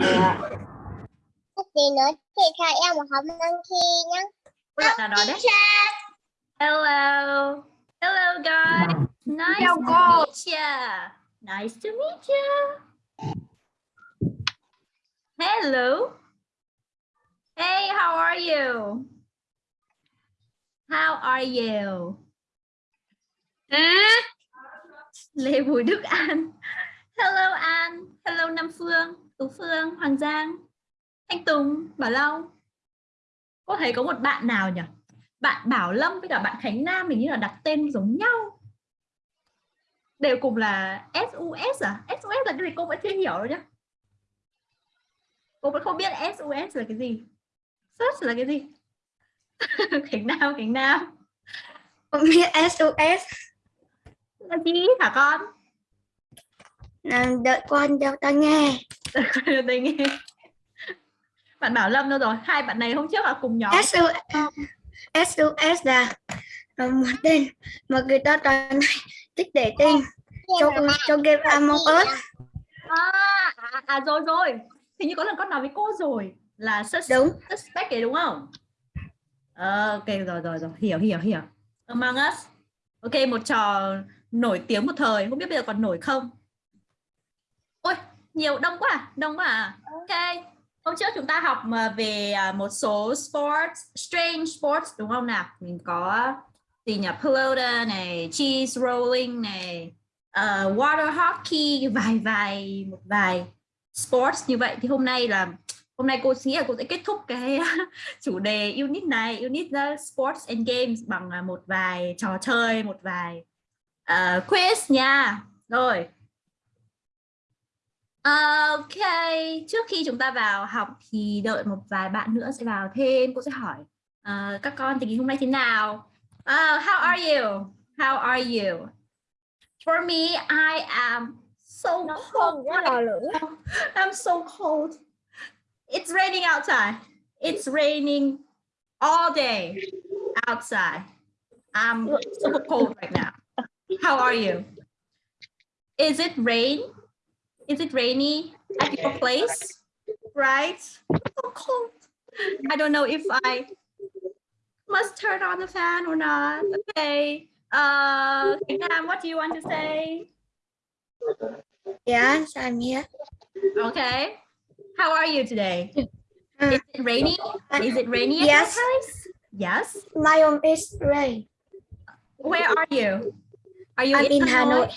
Dạ. Tí nữa chị cho em một hộp nâng khi nhá. Nào đấy. Hello. Hello guys. Nice Chào to meet you. Nice to meet you. Hello. Hey, how are you? How are you? Lê Bùi Đức An. Hello An. Hello Nam Phương, Tú Phương, Hoàng Giang, Thanh Tùng, Bảo Long. Có thấy có một bạn nào nhỉ? Bạn Bảo Lâm với cả bạn Khánh Nam mình như là đặt tên giống nhau. Đều cùng là SUS à? SUS là cái gì cô vẫn chưa hiểu đâu nhá. Cô vẫn không biết SUS là cái gì. Search là cái gì? Khánh Nam, Khánh Nam. Không biết SOS Là gì hả con? Là đợi con đeo tai nghe Đây nghe. Bạn Bảo Lâm đâu rồi? Hai bạn này hôm trước là cùng nhóm. SOS SOS là một tên mà người ta toàn thích để tên trong trong game Among Us À, à, à rồi rồi. Hình như có lần con nói với cô rồi là sus đúng suspect ấy đúng không? Ờ, ok rồi rồi rồi hiểu hiểu hiểu. Among Us. Ok một trò nổi tiếng một thời không biết bây giờ còn nổi không? Nhiều đông quá à, đông quá à. Ok. Hôm trước chúng ta học mà về à, một số sports, strange sports đúng không nào? Mình có gì nhỉ? Pelota này, cheese rolling này, ờ, water hockey, vài vài một vài sports như vậy thì hôm nay là hôm nay cô nghĩ là cô sẽ kết thúc cái chủ đề unit này unit uh, sports and games bằng uh, một vài trò chơi một vài uh, quiz nha rồi ok trước khi chúng ta vào học thì đợi một vài bạn nữa sẽ vào thêm cô sẽ hỏi uh, các con tình hình hôm nay thế nào uh, how are you how are you for me I am so cold là lửa. I'm so cold. It's raining outside. It's raining all day outside. I'm super cold right now. How are you? Is it rain? Is it rainy at your place? Right? So cold. I don't know if I must turn on the fan or not. Okay. Uh, Nam, what do you want to say? yes I'm here Okay. How are you today? Uh, Is it rainy? Is it rainy at Yes. your place? Yes. my home is rain Where are you? Are you I'm in Hanoi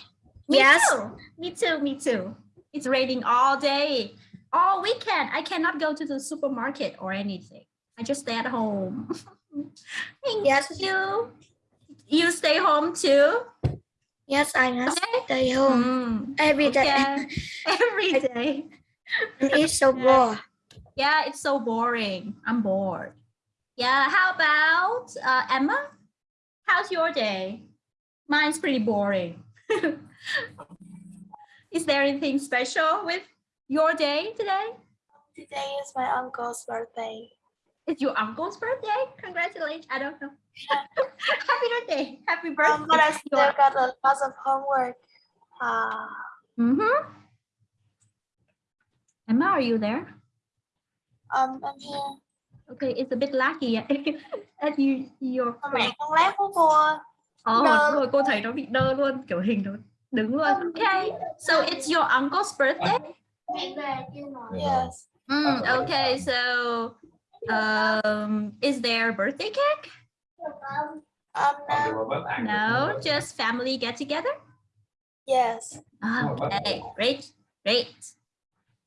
Me Yes. too. Me too. Me too. It's raining all day, all weekend. I cannot go to the supermarket or anything. I just stay at home. Thank yes you. You stay home too? yes I must Okay. stay home Mm, every day okay. Every day. it's so bored Yeah, it's so boring. I'm bored. Yeah, how about uh, Emma? How's your day? Mine's pretty boring. Is there anything special with your day today? Today is my uncle's birthday. It's your uncle's birthday? Congratulations. I don't know. Happy birthday. Happy birthday. Um, but I still Your- got a lot of homework. Uh, Mhm. Emma, are you there? um, I'm here. Okay, it's a bit laggy at you, your mẹ con lát của cô. Ồ, Đơ. rồi cô thấy nó bị đơ luôn, kiểu hình nó đứng luôn. Okay, so it's your uncle's birthday? Yes. Mm, okay, so um, is there a birthday cake? Um, no. No, just family get together? Yes. Okay, great, great.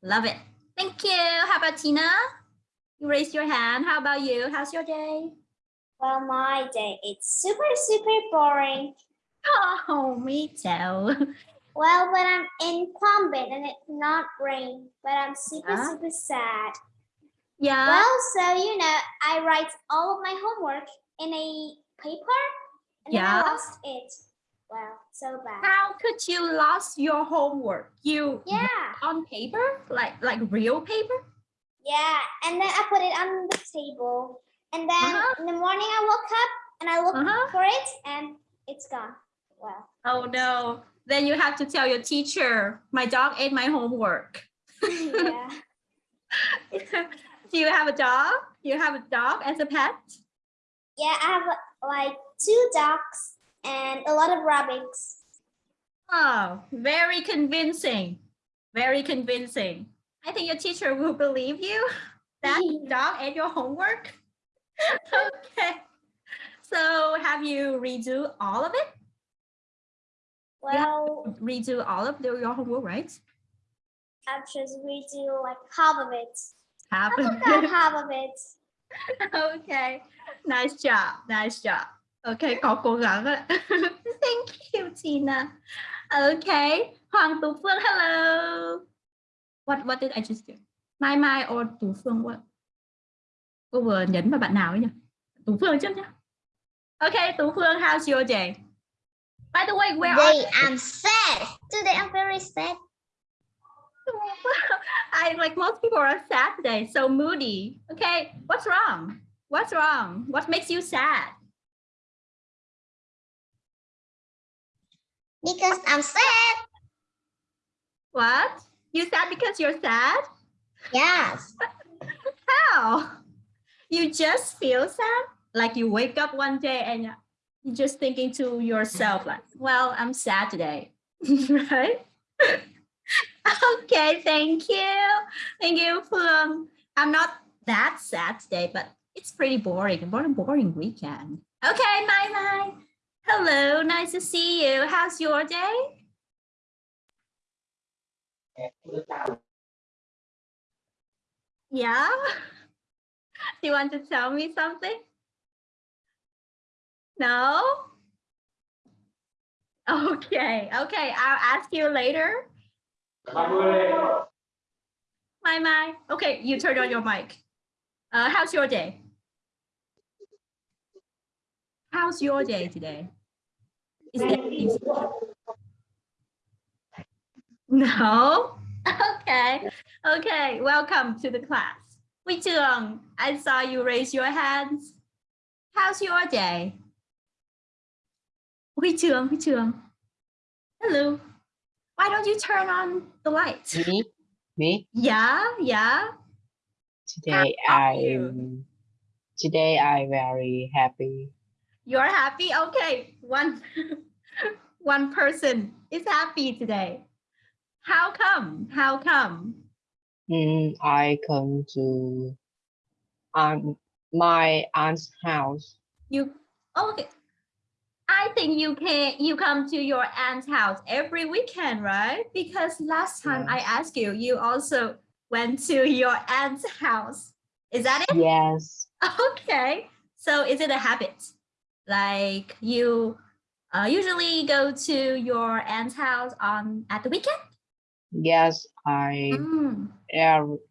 Love it. Thank you. How about Tina? You raised your hand. How about you? How's your day? Well, my day it's super super boring. Oh, me too. Well, when I'm in Quambit and it's not rain, but I'm super Yeah. super sad. Yeah. Well, so you know, I write all of my homework in a paper, and Yeah. I lost it. Well, so bad. How could you lost your homework? You Yeah, on paper, like like real paper? yeah, and then I put it on the table, and then Uh-huh. in the morning I woke up and I looked Uh-huh. for it, and it's gone. Oh no. Then you have to tell your teacher, my dog ate my homework. yeah. Do you have a dog? You have a dog as a pet? Yeah, I have like two dogs and a lot of rabbits. Oh, very convincing. Very convincing. I think your teacher will believe you. That dog and your homework. okay. So have you redo all of it? Well, Redo all of the, your homework, right? I've just redo like half of it. Have Not half of it. okay. Nice job. Nice job. Okay, có cố gắng ạ. Thank you, Tina. Okay. Hoàng Tú Phương, hello. What what did I just do? Mai Mai or Tú Phương what? Cô vừa nhấn vào bạn nào ấy nhỉ? Tú Phương trước nhá. Okay, Tú Phương, how's your day? By the way, where are Today I'm sad. Today I'm very sad. I like most people are sad today, so moody. Okay, what's wrong? What's wrong? What makes you sad? Because I'm sad. What? You sad because you're sad? Yes. How? You just feel sad? Like you wake up one day and just thinking to yourself like, well, I'm sad today, right? okay, thank you. Thank you, Phương. Um, I'm not that sad today, but it's pretty boring. What a boring weekend. Okay, bye bye. Hello, nice to see you. How's your day? Yeah? Do you want to tell me something? No? Okay, okay, I'll ask you later. Mai Mai. Okay, you turn on your mic. Uh, how's your day? How's your day today? Is? No? Okay. Okay, welcome to the class. Huy Trường, I saw you raise your hands. How's your day? Huy Trường, Huy Trường. Hello. Why don't you turn on the light? Me? Me? Yeah, yeah. Today I'm today I very happy. You're happy? Okay. One one person is happy today. How come? How come? Mm, I come to um, my aunt's house. You okay. I think you can you come to your aunt's house every weekend, right? Because last time I asked you, you also went to your aunt's house. Is that it? Yes. Okay. So is it a habit? Like you uh, usually go to your aunt's house on at the weekend? Yes, I Mm,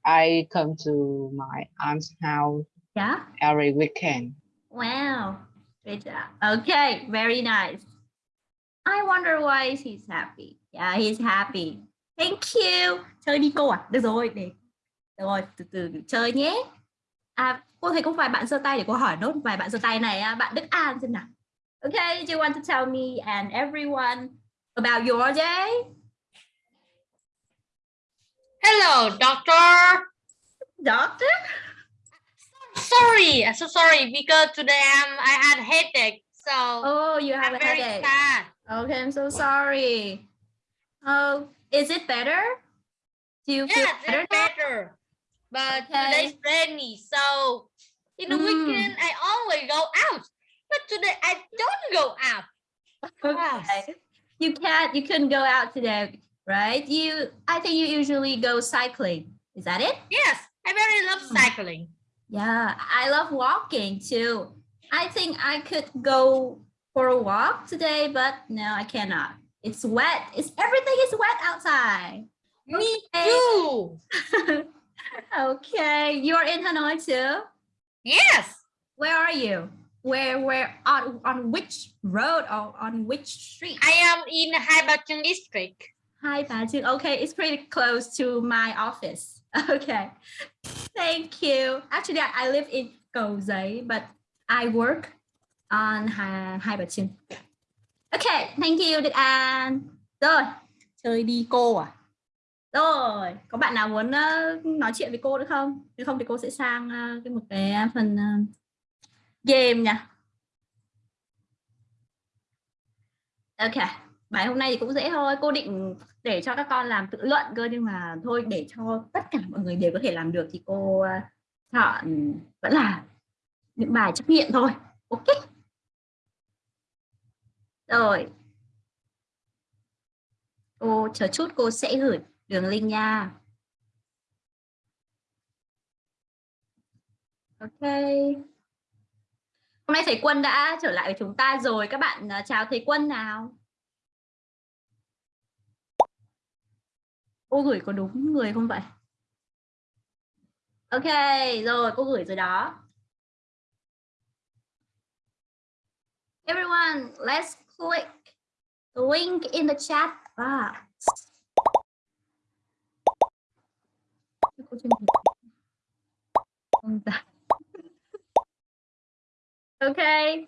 I come to my aunt's house yeah. every weekend. Wow. Good job. Okay, very nice. I wonder why he's happy. Yeah, he's happy. Thank you. Chơi đi cô à? Được rồi, để. Được rồi, từ từ chơi nhé. À, cô thấy có vài bạn giơ tay để cô hỏi nốt vài bạn giơ tay này. à, Bạn Đức An xem nào. Okay, do you want to tell me and everyone about your day? Hello, doctor. Doctor? Sorry, I'm so sorry because today I'm I had headache, so Oh, you have I'm a very headache. sad. Okay, I'm so sorry. Oh, is it better? Do you feel Yes, better it's better. But Okay. today's rainy, so in the Mm. weekend I always go out. But today I don't go out. Okay. You can't, you couldn't go out today, right? You, I think you usually go cycling. Is that it? Yes, I very love Mm. cycling. Yeah, I love walking too. I think I could go for a walk today, but no, I cannot. It's wet. It's everything is wet outside. Me Okay. too. okay, you're in Hanoi too. Yes. Where are you? Where, where on on which road or on which street? I am in Hai Ba district. Hi, Patrick. Okay, it's pretty close to my office. Okay, thank you. Actually, I, I live in Cầu Giấy, but I work on Hai, Hai Bà Trưng. Okay, thank you, Đức An. Rồi, chơi đi cô à? Rồi, có bạn nào muốn uh, nói chuyện với cô nữa không? Nếu không thì cô sẽ sang uh, cái một cái phần uh, game nha. Ok, bài hôm nay thì cũng dễ thôi. Cô định để cho các con làm tự luận cơ, nhưng mà thôi, để cho tất cả mọi người đều có thể làm được thì cô ờ, chọn ừ, vẫn là những bài trắc nghiệm thôi. Ok. Rồi. Cô, chờ chút cô sẽ gửi đường link nha. Ok. Hôm nay thầy Quân đã trở lại với chúng ta rồi. Các bạn ờ, chào thầy Quân nào. Cô gửi có đúng người không vậy? Ok, rồi cô gửi rồi đó. Everyone, let's click the link in the chat box. Okay.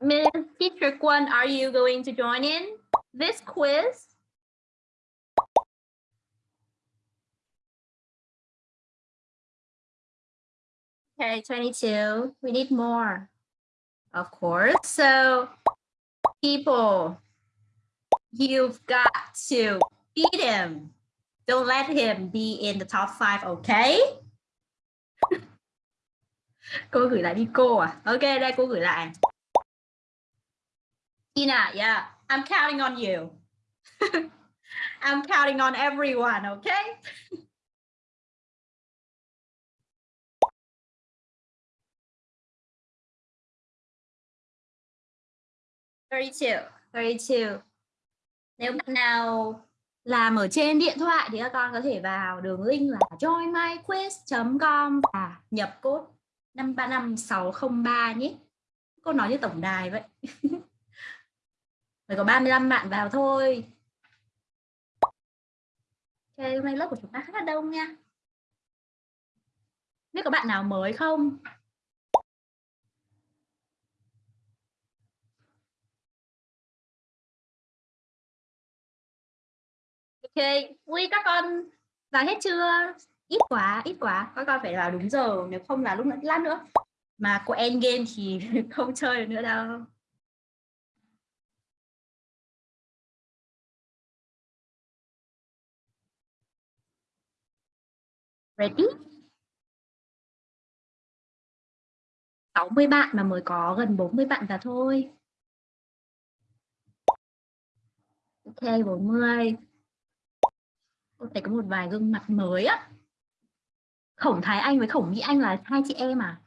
Miss Teacher Quan, are you going to join in this quiz? Okay, 22. We need more, of course. So, people, you've got to beat him. Don't let him be in the top five, okay? cô gửi lại đi cô à? Ok, đây cô gửi lại. Tina, yeah, I'm counting on you. I'm counting on everyone, okay? Thirty-two, thirty-two. Nếu bạn nào làm ở trên điện thoại thì các con có thể vào đường link là joinmyquiz.com và nhập code 535603 nhé. Cô nói như tổng đài vậy. Mới có 35 bạn vào thôi. Ok, hôm nay lớp của chúng ta khá là đông nha. Biết có bạn nào mới không? Ok, Ui các con vào hết chưa? Ít quá, ít quá. Các con phải vào đúng giờ, nếu không là lúc nữa lát nữa. Mà có end game thì không chơi được nữa đâu. Ready? 60 bạn mà mới có gần 40 bạn vào thôi. Ok, 40. Tôi thấy có một vài gương mặt mới á. Khổng Thái Anh với Khổng Mỹ Anh là hai chị em à?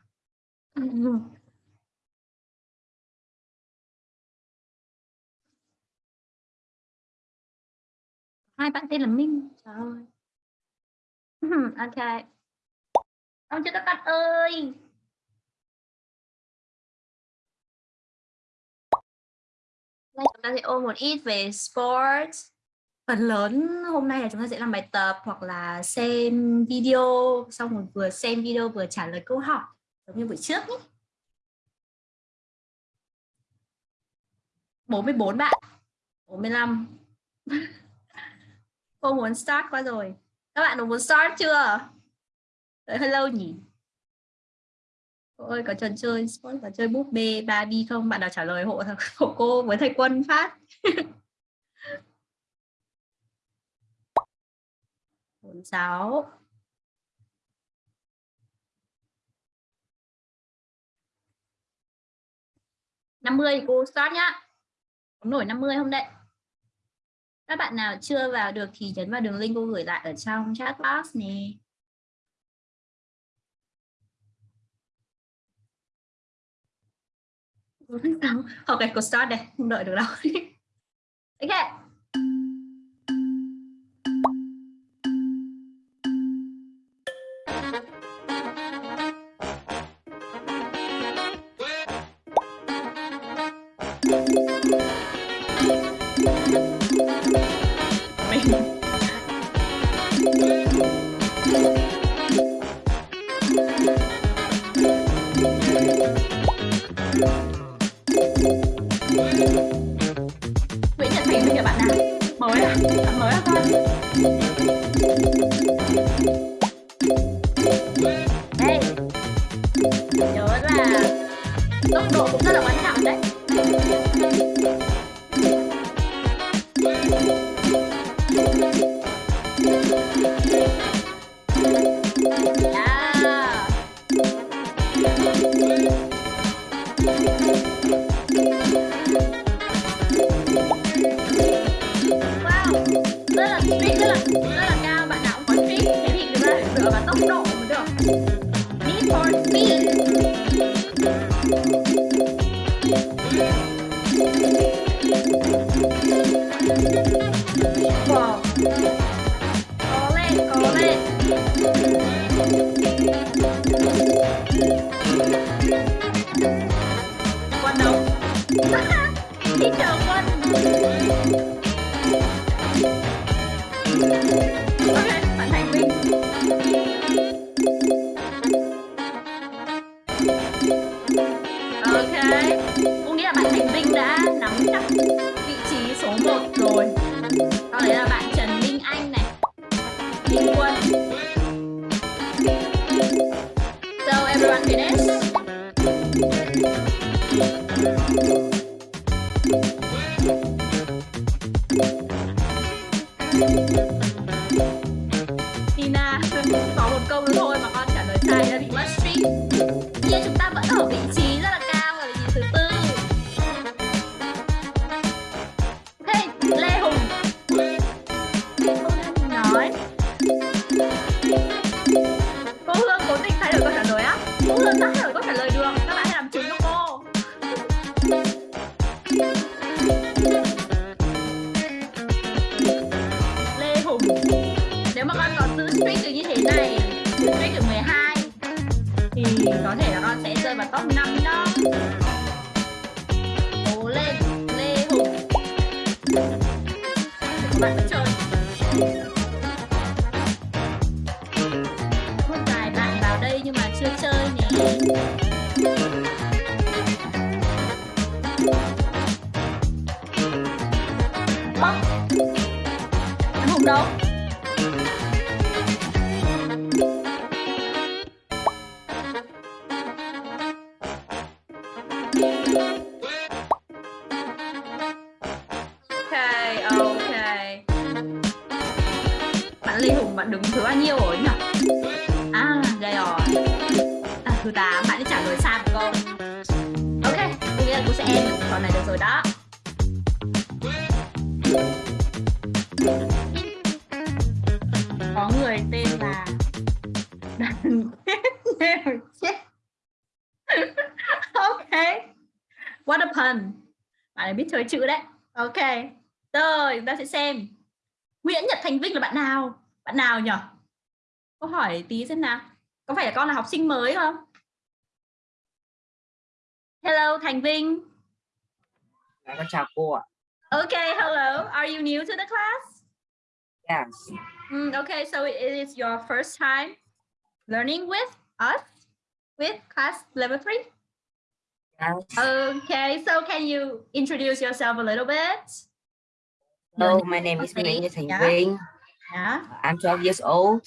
Ừ. Hai bạn tên là Minh. Trời ơi. ok. Ông chưa các bạn ơi. Đây chúng ta sẽ ôn một ít về sports phần lớn hôm nay là chúng ta sẽ làm bài tập hoặc là xem video. Xong rồi vừa xem video vừa trả lời câu hỏi, giống như buổi trước nhé. 44 bạn. 45 cô muốn start qua rồi. Các bạn muốn start chưa? Đợi hơi lâu nhỉ? Cô ơi, có trò chơi, sport và chơi búp bê Barbie không? Bạn nào trả lời hộ hộ cô với thầy quân phát. 46 50 mươi, cô start nhá. Có nổi 50 không đấy các bạn nào chưa vào được thì nhấn vào đường link cô gửi lại ở trong chat box nè. Ok, cô start đây. Không đợi được đâu. Ok. Chữ đấy. Ok. Rồi, chúng ta sẽ xem. Nguyễn Nhật Thành Vinh là bạn nào? Bạn nào nhỉ? Câu hỏi tí xem nào. Có phải là con là học sinh mới không? Hello Thành Vinh. Dạ, con chào cô ạ. Okay, hello. Are you new to the class? Yes. Mm, okay, so it is your first time learning with us with class level three. Yes. Okay, so can you introduce yourself a little bit? Hello, my name is Okay, Thành yeah. Vinh. Yeah. I'm 12 years old.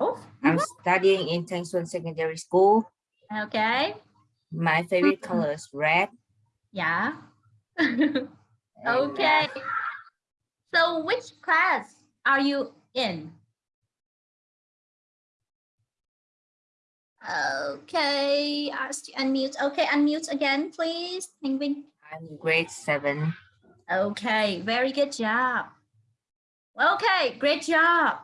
Oh, I'm studying in Thanh Xuân Secondary School. okay. My favorite color is red. Yeah. okay. uh, So which class are you in? Okay, ask to unmute. Okay, unmute again, please. Thanh Vinh. I'm grade seven. Okay, very good job. Okay, great job.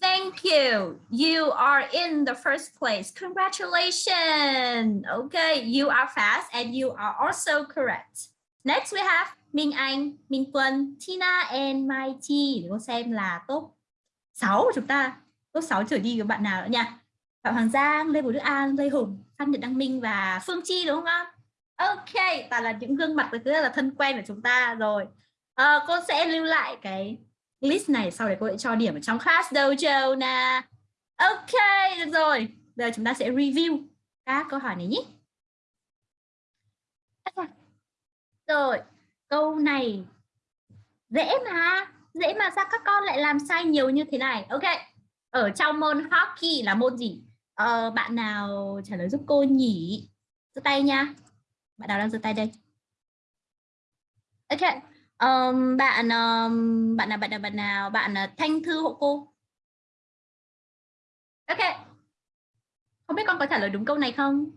Thank you. You are in the first place. Congratulations. Okay, you are fast and you are also correct. Next we have Minh Anh, Minh Tuân, Tina and Mighty. Để cô xem là top 6 của chúng ta. Top 6 trở đi của bạn nào nữa nha. Phạm Hoàng Giang, Lê Bùi Đức An, Lê Hùng, Phan Nhật Đăng Minh và Phương Chi đúng không ạ? Ok, toàn là những gương mặt rất là thân quen của chúng ta rồi. À, cô sẽ lưu lại cái list này sau đấy cô sẽ cho điểm ở trong class dojo nè. Ok, được rồi. Giờ chúng ta sẽ review các câu hỏi này nhé. Rồi, câu này dễ mà, dễ mà sao các con lại làm sai nhiều như thế này? Ok, ở trong môn hockey là môn gì? Ờ, bạn nào trả lời giúp cô nhỉ? giơ tay nha. Bạn nào đang giơ tay đây? Ok, um, bạn um, bạn nào bạn nào bạn nào bạn uh, Thanh Thư hộ cô. Ok, không biết con có trả lời đúng câu này không?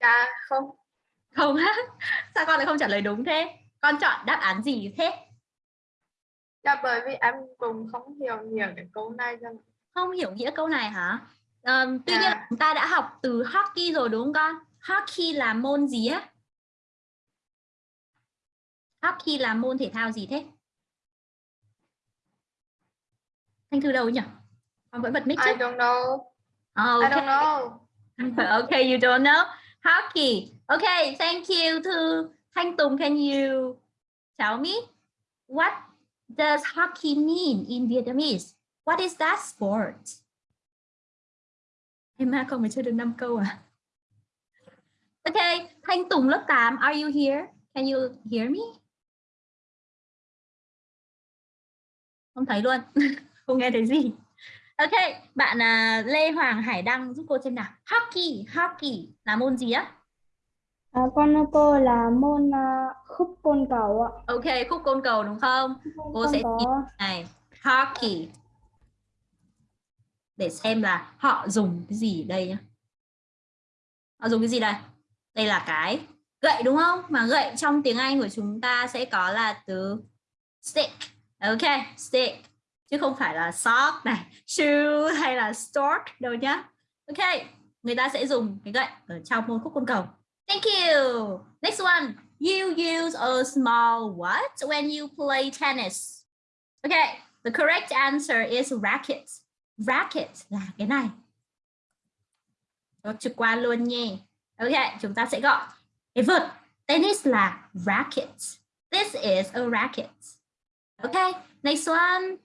Dạ không. Không á, sao con lại không trả lời đúng thế? Con chọn đáp án gì thế? Dạ bởi vì em cũng không hiểu nhiều cái câu này cho. Không hiểu nghĩa câu này hả? Ờ, tuy nhiên Dạ. chúng ta đã học từ hockey rồi đúng không con? Hockey là môn gì á? Hockey là môn thể thao gì thế? Thanh Thư đâu nhỉ? Con vẫn bật mic chứ? I don't know. Oh, I okay. don't know. okay, you don't know hockey. Okay, thank you to Thanh Tùng. Can you tell me what does hockey mean in Vietnamese? What is that sport? Em mà con mới chưa được 5 câu à? Okay, Thanh Tùng lớp 8, are you here? Can you hear me? Không thấy luôn, không nghe thấy gì. Ok, bạn à, Lê Hoàng Hải Đăng giúp cô xem nào. Hockey, hockey là môn gì á? À, con cô là môn à, khúc côn cầu ạ. Ok, khúc côn cầu đúng không? Cô Con sẽ có tìm này, hockey. Để xem là họ dùng cái gì ở đây nhá. Họ dùng cái gì đây? Đây là cái gậy đúng không? Mà gậy trong tiếng Anh của chúng ta sẽ có là từ stick. Ok, stick. Chứ không phải là sock này, shoe hay là stork đâu nhá. Ok, người ta sẽ dùng cái gậy ở trong môn khúc côn cầu. Thank you. Next one. You use a small what when you play tennis? Okay, the correct answer is racket. Racket là cái này. Đó, trực qua luôn nhé. Ok, chúng ta sẽ gọi cái vợt tennis là racket. This is a racket. OK, next one.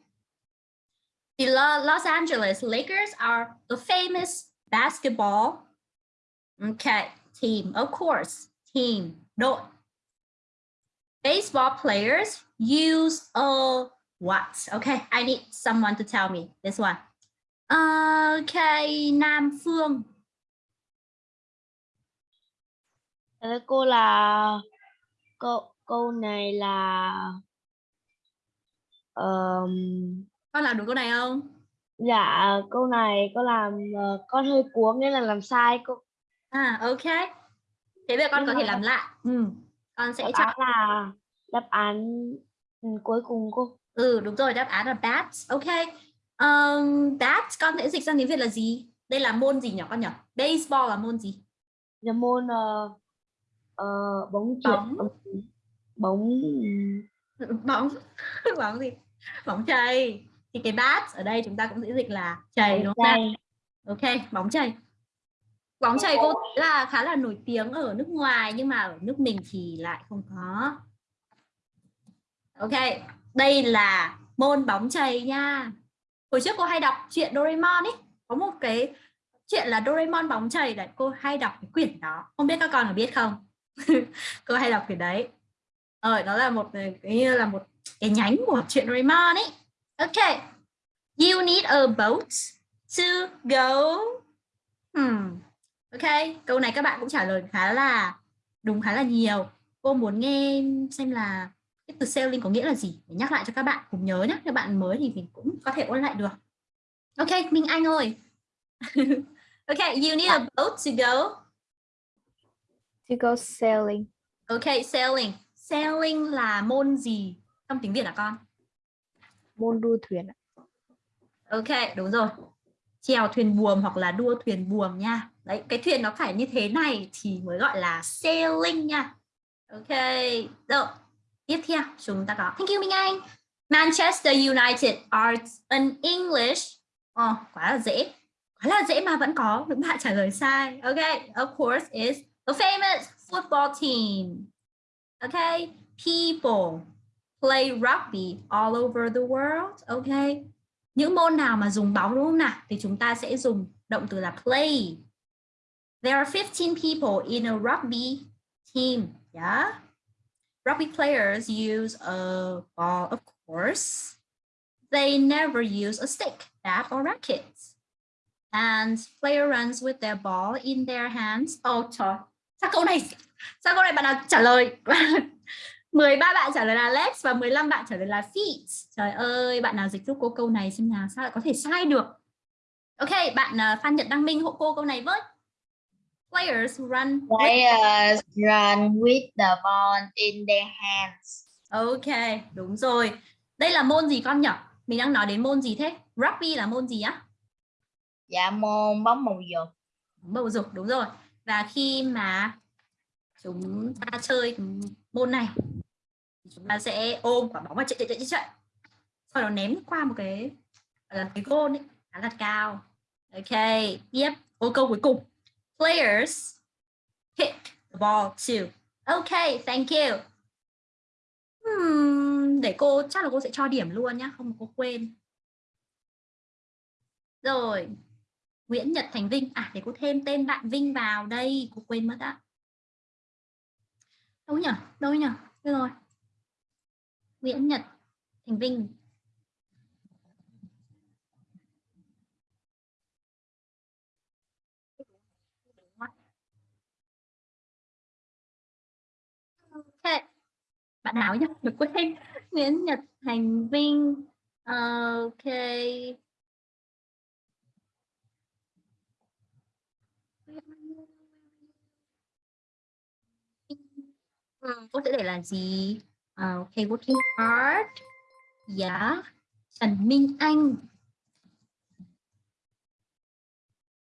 The Los Angeles Lakers are a famous basketball okay, team, of course, team, đội. Baseball players use a what? Okay, I need someone to tell me this one. Okay, Nam Phương. Ờ, cô là câu câu này là ờm, Con làm đúng câu này không? dạ câu này có làm ờ, con hơi cuống nên là làm sai cô À, ok. Thế bây giờ con Nhưng có thể làm lại. Ừ. Con sẽ chọn. là đáp án ừ, cuối cùng cô Ừ, đúng rồi, đáp án là bat. Ok. Um, bat con sẽ dịch sang tiếng Việt là gì? Đây là môn gì nhỉ con nhỉ? Baseball là môn gì? là môn ờ, ờ, bóng Bóng. bóng bóng bóng gì bóng chày thì cái bat ở đây chúng ta cũng sẽ dịch là chày đúng không ok bóng chày bóng chày cô thấy là khá là nổi tiếng ở nước ngoài nhưng mà ở nước mình thì lại không có ok đây là môn bóng chày nha hồi trước cô hay đọc chuyện Doraemon ấy. Có một cái chuyện là Doraemon bóng chày đấy, cô hay đọc cái quyển đó. Không biết các con có biết không? Cô hay đọc quyển đấy. Ờ đó là một, cái như là một cái nhánh của chuyện Doraemon ấy. Ok. You need a boat to go. Hmm. ok, câu này các bạn cũng trả lời khá là, đúng khá là nhiều. Cô muốn nghe xem là cái từ sailing có nghĩa là gì để nhắc lại cho các bạn cùng nhớ nhé các bạn mới thì mình cũng có thể ôn lại được ok Minh Anh ơi ok you need a boat to go to go sailing. ok sailing sailing là môn gì trong tiếng Việt hả con môn đua thuyền. Ok, đúng rồi. Chèo thuyền buồm hoặc là đua thuyền buồm nha. Đấy, cái thuyền nó phải như thế này thì mới gọi là sailing nha. Ok, rồi. Tiếp theo chúng ta có Thank you Minh Anh. Manchester United are an English. oh quá là dễ. Quá là dễ mà vẫn có những bạn trả lời sai. Ok, of course is a famous football team. Ok, people play rugby all over the world. Ok, những môn nào mà dùng bóng đúng không nào thì chúng ta sẽ dùng động từ là play there are 15 people in a rugby team yeah rugby players use a ball of course they never use a stick bat or racket and player runs with their ball in their hands oh trời sao câu này sao câu này bạn nào trả lời 13 bạn trả lời là legs và 15 bạn trả lời là feet. Trời ơi, bạn nào dịch giúp cô câu này xem nào, sao lại có thể sai được? Ok, bạn uh, Phan Nhật Đăng Minh hộ cô câu này với. Players run. with- Players run with the ball in their hands. Ok, đúng rồi. đây là môn gì con nhỉ mình đang nói đến môn gì thế rugby là môn gì á Dạ môn bóng màu dục. bầu dục đúng rồi và khi mà chúng ta chơi môn này chúng ta sẽ ôm quả bóng và chạy chạy chạy chạy, sau đó ném qua một cái là cái gôn ấy khá là cao ok tiếp ô câu cuối cùng players hit the ball too. Ok thank you. Hmm, để cô chắc là cô sẽ cho điểm luôn nhá không có quên. Rồi Nguyễn Nhật Thành Vinh. À để cô thêm tên bạn Vinh vào đây cô quên mất ạ đâu nhỉ đâu nhỉ Được rồi. Nguyễn Nhật Thành Vinh Ok. Bạn nào nhá, Được quên. Nguyễn Nhật Thành Vinh. Ờ, ok. Ừ, cô sẽ để là gì? Ờ, ok, working hard. Yeah. Trần Minh Anh.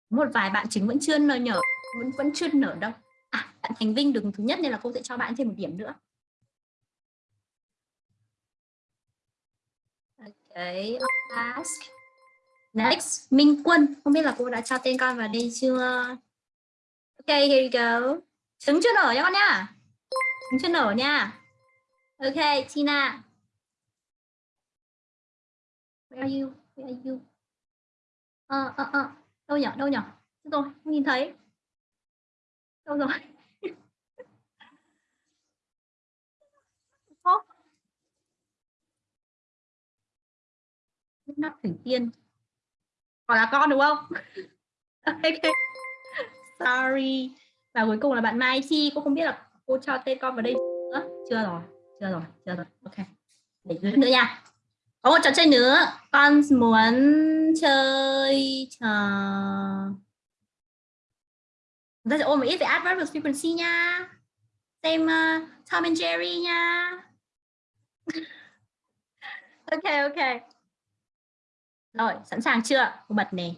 Một vài bạn chính vẫn chưa nở nhở, vẫn vẫn chưa nở đâu. À, bạn Thành Vinh đứng thứ nhất nên là cô sẽ cho bạn thêm một điểm nữa. Cái task. Next, Minh Quân. Không biết là cô đã cho tên con vào đây chưa? Okay, here you go. Trứng chưa nở nha con nha. Trứng chưa nở nha. Okay, Tina. Where are you? Where are you? Ờ, ờ, ờ. Đâu nhở, Đâu nhở, Rồi, không nhìn thấy. Đâu rồi? Ô nắp mắt thủy tiên. Còn là con đúng không? okay. Sorry. Và cuối cùng là bạn Mai Chi. Cô không biết là cô cho tên con vào đây nữa. Chưa rồi. Chưa rồi. Chưa rồi. Ok. Để dưới nữa nha. Có một trò chơi nữa. Con muốn chơi trò... Chúng ta sẽ ôm một ít về adverb frequency nha. Xem uh, Tom and Jerry nha. ok, ok. Rồi, sẵn sàng chưa? Cô bật nè.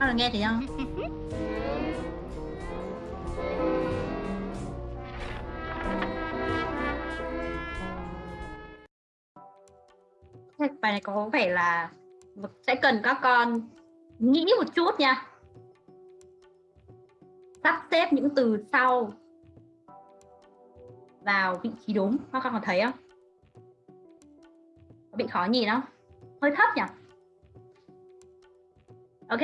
Các bạn nghe thấy không? Bài này có vẻ là sẽ cần các con nghĩ một chút nha. Sắp xếp những từ sau vào vị trí đúng. Các con có thấy không? Có bị khó nhìn không? Hơi thấp nhỉ? Ok.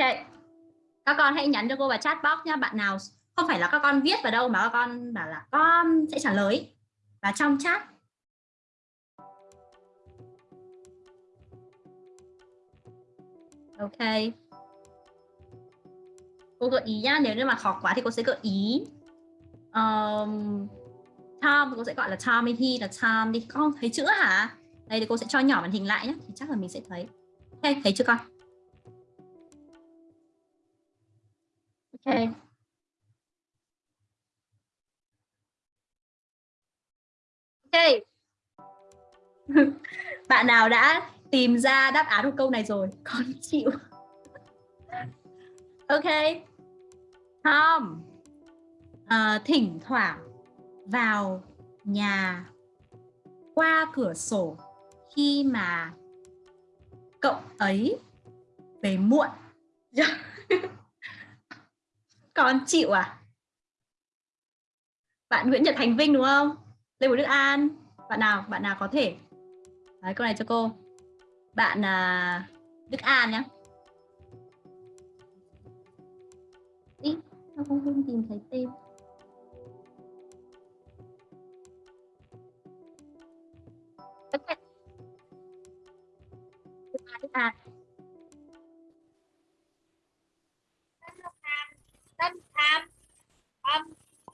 Các con hãy nhắn cho cô vào chat box nha. Bạn nào không phải là các con viết vào đâu mà các con bảo là con sẽ trả lời và trong chat Ok. Cô gợi ý nhá, nếu như mà khó quá thì cô sẽ gợi ý. Um, Tom, cô sẽ gọi là Tom hay là Tom đi. Con thấy chữ hả? Đây thì cô sẽ cho nhỏ màn hình lại nhé, thì chắc là mình sẽ thấy. Ok, thấy chưa con? Ok. Ok. Bạn nào đã tìm ra đáp án của câu này rồi con chịu ok Tom à, thỉnh thoảng vào nhà qua cửa sổ khi mà cậu ấy về muộn. Con chịu à? Bạn Nguyễn Nhật Thành Vinh đúng không? Lê Bùi Đức An. Bạn nào? Bạn nào có thể? Đấy, câu này cho cô. Bạn à, Đức An nhé Ý, nó không tìm thấy tên? Ok. Đức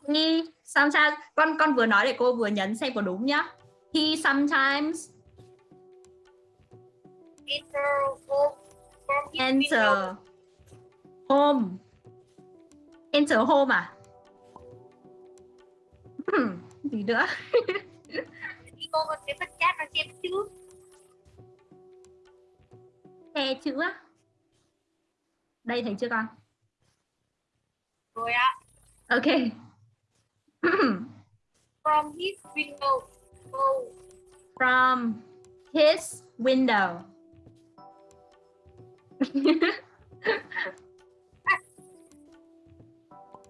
He sometimes, con con vừa nói để cô vừa nhấn xem có đúng nhá. He sometimes enter home enter home à gì nữa cô còn cái phần chat và xem chữ. che chữ á đây thấy chưa con Rồi ạ. ok From his window. Oh. from his window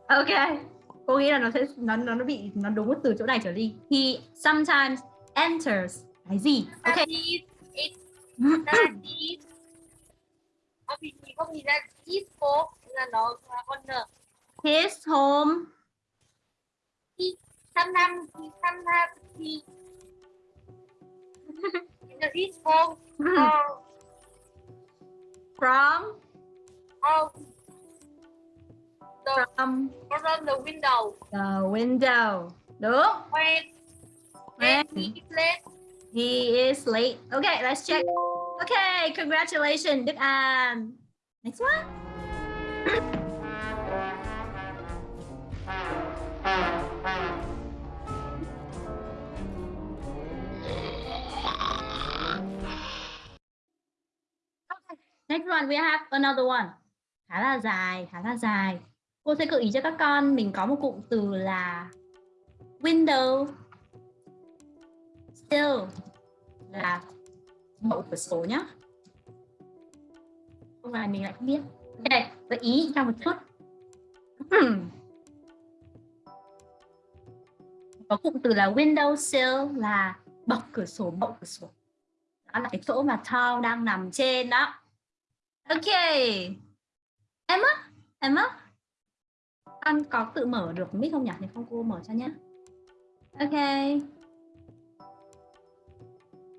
ok cô nghĩ là nó sẽ nó nó nó bị nó đúng từ chỗ này trở đi he sometimes enters. Cái gì? Ok. His home Sometimes sometimes he. His home. From? Or the, from. from the window. the window. Đúng when he is late. He is late. Okay, let's check. Okay, congratulations, Đức An. Next one. Okay, Next one, we have another one. Khá là dài, khá là dài. Cô sẽ gợi ý cho các con mình có một cụm từ là window still là mẫu cửa sổ nhá không là mình lại không biết Đây gợi ý cho một chút có cụm từ là window sill là bọc cửa sổ mẫu cửa sổ đó là cái chỗ mà Tom đang nằm trên đó ok Em á, em á. con có tự mở được mic không nhỉ? Nếu không cô mở cho nhé. Ok.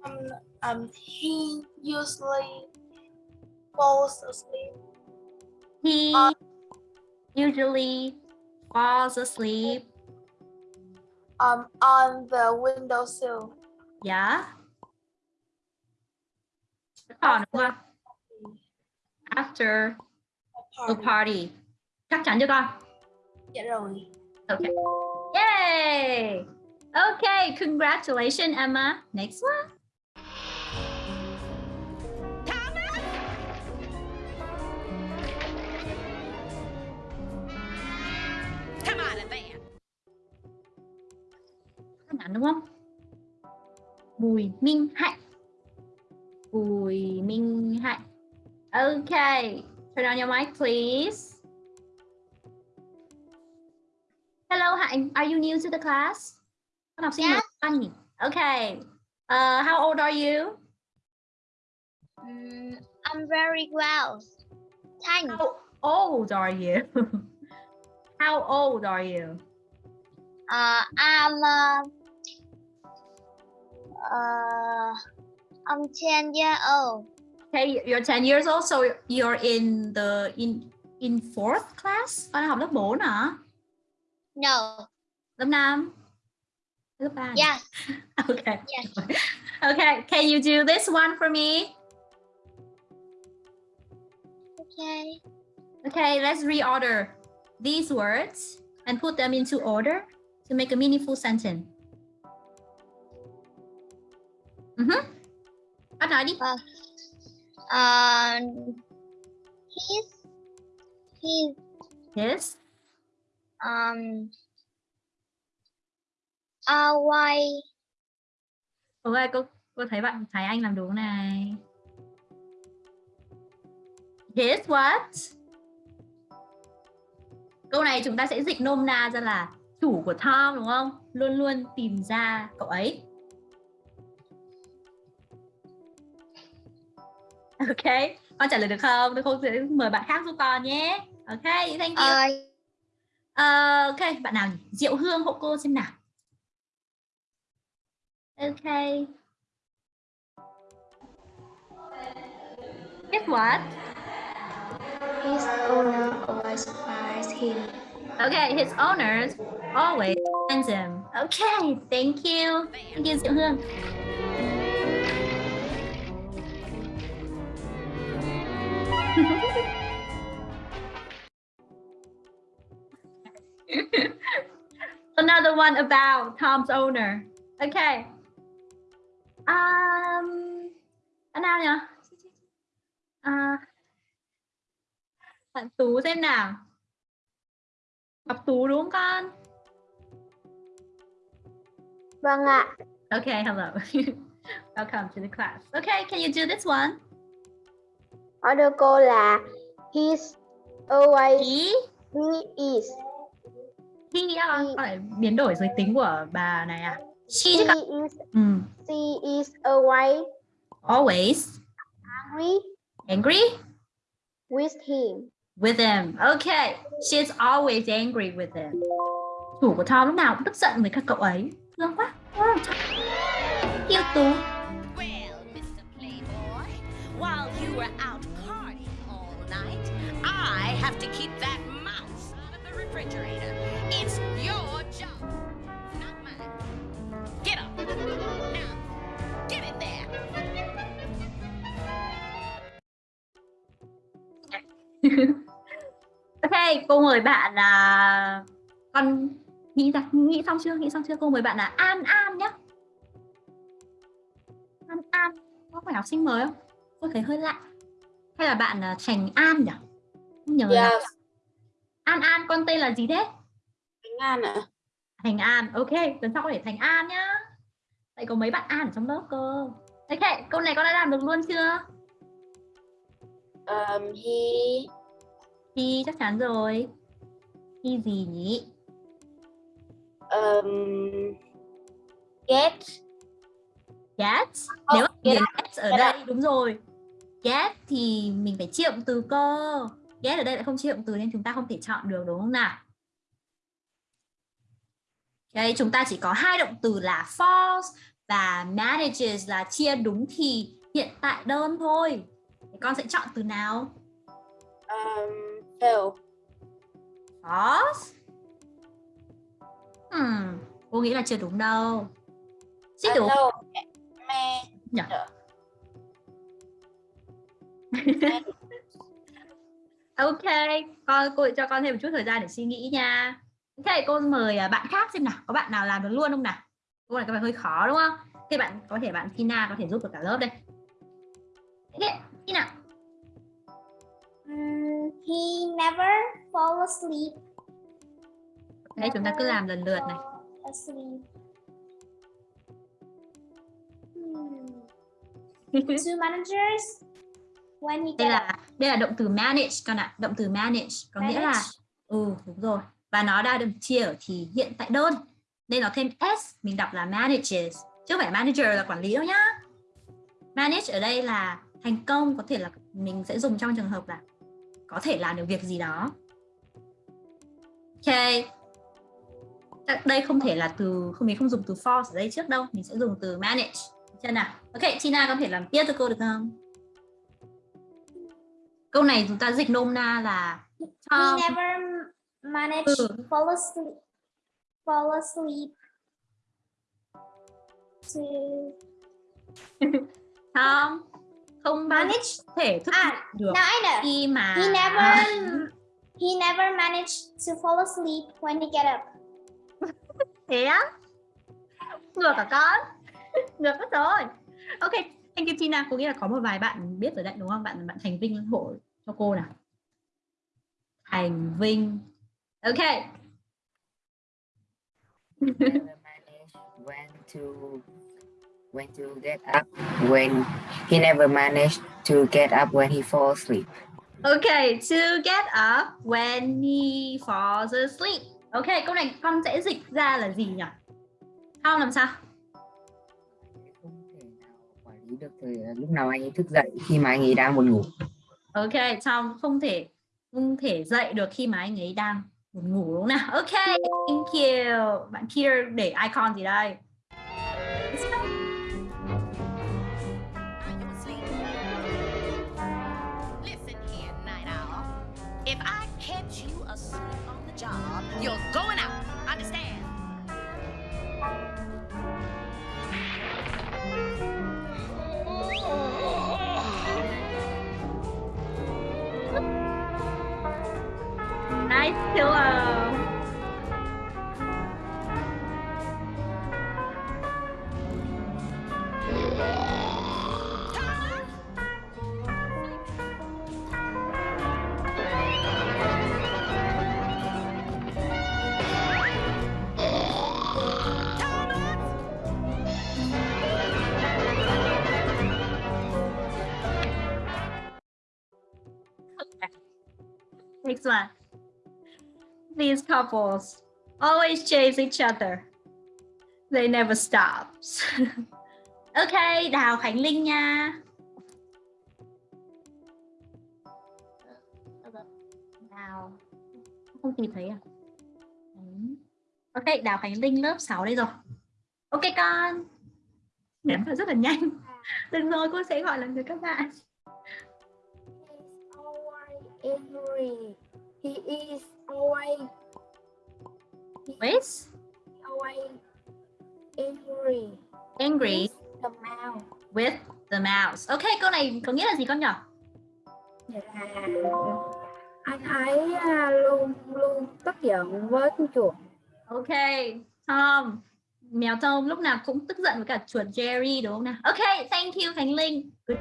Um, um, he usually falls asleep He Uh, usually falls asleep. um, on the windowsill. Yeah. Còn đúng không? After a party. Chắc chắn chưa con? Dạ rồi. Okay. Yay! Okay, congratulations, Emma. Next one. Đúng không? Bùi Minh Hạnh. Bùi Minh Hạnh. Okay, turn on your mic, please. Hello, Hạnh. Are you new to the class? Con học sinh mới Yes. con nhỉ? Okay. Uh, how old are you? Mm, I'm very well. Thanks. How old are you? how old are you? Uh, I'm uh, uh, I'm 10 years old. Okay, you're 10 years old, so you're in the in in fourth class. Con đang học lớp 4 hả? No. Lớp 5? Lớp 3? Yes. Okay. Yes. Okay, can you do this one for me? Okay. Okay, let's reorder these words and put them into order to make a meaningful sentence. Mhm. Con nói đi. Um, he's he's Yes. um uh why Ok, cô cô thấy bạn thấy anh làm đúng này. His what? Câu này chúng ta sẽ dịch nôm na ra là chủ của Tom đúng không? Luôn luôn tìm ra cậu ấy. Ok, con trả lời được không? Tôi không sẽ mời bạn khác giúp con nhé. Ok, thank you. uh ok, bạn nào nhỉ? Diệu Hương hộ cô xem nào. Ok. Guess what? His owner always buys him. Okay, his owners always sends him. Okay, thank you. Thank you, Diệu Hương. Another one about Tom's owner. Okay. Um, anh nào nhỉ? À, bạn Tú xem nào. Ngọc Tú đúng không con? Vâng ạ. Okay, hello. Welcome to the class. Okay, can you do this one? Order cô là he's always He, he is he á con lại biến đổi giới tính của bà này à? She chứ he con. is Ừ. she is always Always angry angry with him. with him. Okay, she's always angry with him. Chủ của Tom lúc nào cũng tức giận với các cậu ấy. Thương quá. Wow, Yêu Tú. Well, Mr. Playboy, while you were out partying all night, I have to keep that mouse out of the refrigerator. It's your job, not mine. Get up. Now, get in there. ok, cô mời bạn là con nghĩ ra nghĩ xong chưa? Nghĩ xong chưa? Cô mời bạn là An An nhé. An An, có phải học sinh mới không? Cô thấy hơi lạ. Hay là bạn là Thành An nhỉ? Không nhớ là An An con tên là gì thế? An ạ. Thành An, ok, tuần sau có thể Thành An nhá. Tại có mấy bạn An ở trong lớp cơ. Ok, câu này con đã làm được luôn chưa? Um, he Thì chắc chắn rồi. Thì gì nhỉ? um, get Get. Không, Nếu mà get get, get ở Get đây đúng rồi. Get thì mình phải động từ cơ. Get ở đây lại không động từ nên chúng ta không thể chọn được đúng không nào? Ok, chúng ta chỉ có hai động từ là false và manages là chia đúng thì hiện tại đơn thôi. Thì con sẽ chọn từ nào? um, fail False. Hmm, cô nghĩ là chưa đúng đâu. À, đúng. no, me Nhỉ? Ok, con cô cho con thêm một chút thời gian để suy nghĩ nha. Ok, cô mời à, bạn khác xem nào, có bạn nào làm được luôn không nào? Câu này có vẻ hơi khó đúng không? Thế bạn có thể bạn Tina có thể giúp được cả lớp đây. Tina. Mm, he never fall asleep. Đấy, chúng ta cứ làm lần lượt này. Hmm. Two managers. When he Đây là đây là động từ manage con ạ, động từ manage có nghĩa là Manage. ừ đúng rồi. Và nó đã được chia ở thì hiện tại đơn. Nên nó thêm s mình đọc là manages chứ không phải manager là quản lý đâu nhá. Manage ở đây là thành công có thể là mình sẽ dùng trong trường hợp là có thể làm được việc gì đó. Ok. Đây không thể là từ không mình không dùng từ force ở đây trước đâu, mình sẽ dùng từ manage. Chưa nào? Ok, Tina có thể làm tiếp cho cô được không? Câu này chúng ta dịch nôm na là Tom never managed Ừ. fall asleep. Fall asleep. To Tom không giờ manage. có thể thức À, được Now I know. khi mà He never he never managed to fall asleep when he get up. thế á ngược cả con ngược mất rồi ok thank you Tina cô nghĩ là có một vài bạn biết rồi đấy đúng không bạn bạn Thành Vinh hộ cho cô nào Thành Vinh ok never managed when to when to get up when he never managed to get up when he falls asleep. ok to get up when he falls asleep ok câu này con sẽ dịch ra là gì nhỉ không làm sao Không thể nào quản lý được thời lúc nào anh ấy thức dậy khi mà anh ấy đang buồn ngủ. Ok, Tom không thể không thể dậy được khi mà anh ấy đang buồn ngủ đúng không nào? Ok, thank you. Bạn Peter để icon gì đây? pillow. Next one. These couples always chase each other. They never stops. ok, Đào Khánh Linh nha. Đào. Không tìm thấy à? Ok, Đào Khánh Linh lớp 6 đây rồi. Ok con. Ném vào rất là nhanh. Đừng rồi, cô sẽ gọi lần cho các bạn. He's always angry. He is always With always angry. angry The mouth with the mouse. Ok, câu này có nghĩa là gì con nhỏ? là anh ấy à, luôn luôn tức giận với con chuột. Ok, Tom. Mèo Tom lúc nào cũng tức giận với cả chuột Jerry đúng không nào? Ok, thank you Khánh Linh. Good.